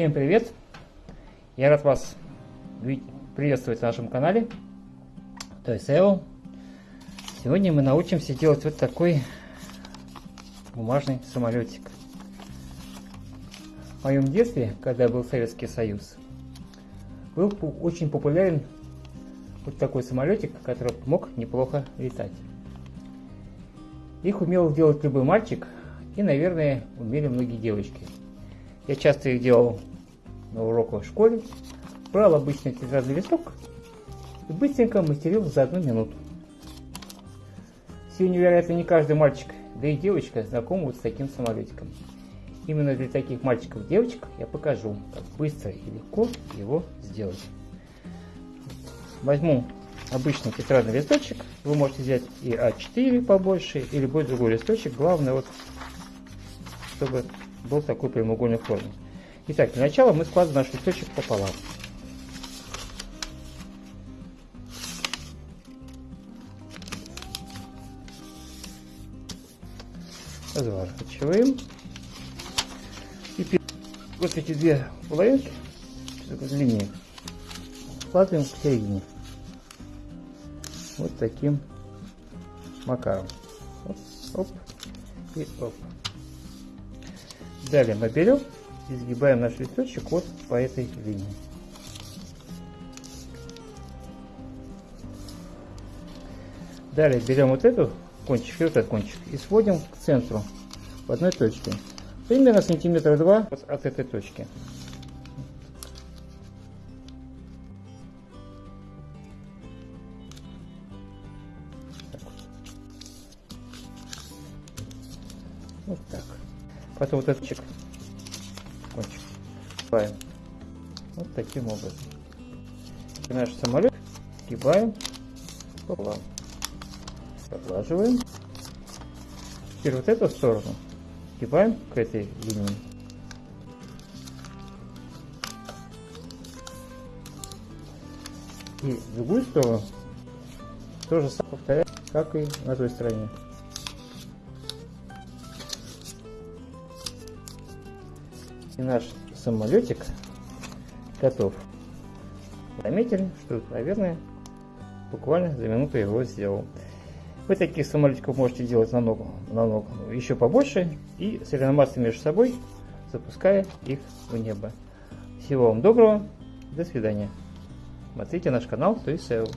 Всем привет! Я рад вас приветствовать на нашем канале То есть SEO. Сегодня мы научимся делать вот такой бумажный самолетик. В моем детстве, когда был Советский Союз, был очень популярен вот такой самолетик, который мог неплохо летать. Их умел делать любой мальчик, и, наверное, умели многие девочки. Я часто их делал на уроках в школе, брал обычный тетрадный листок и быстренько мастерил за одну минуту. Сегодня, вероятно, не каждый мальчик, да и девочка знакомы вот с таким самолетиком. Именно для таких мальчиков и девочек я покажу, как быстро и легко его сделать. Возьму обычный тетрадный листочек. Вы можете взять и А4 побольше, или любой другой листочек. Главное, вот, чтобы был такой прямоугольной формы. Итак, для начала мы складываем наш листочек пополам. Разворачиваем. И вот эти две половинки, длиннее, складываем к середине. Вот таким макаром. Оп, оп и оп. Далее мы берем и сгибаем наш листочек вот по этой линии. Далее берем вот эту кончик и вот этот кончик и сводим к центру в одной точке. Примерно сантиметра два от этой точки. Вот так. Потом вот этот чек, кончик, сгибаем. Вот таким образом. И наш самолет сгибаем пополам. Поглаживаем. Теперь вот эту сторону сгибаем к этой линии. И другую сторону тоже повторяем, как и на той стороне. И наш самолетик готов. Заметили, что, наверное, буквально за минуту его сделал. Вы таких самолетиков можете делать намного, намного еще побольше и соревноваться между собой, запуская их в небо. Всего вам доброго, до свидания. Смотрите наш канал, есть SEO.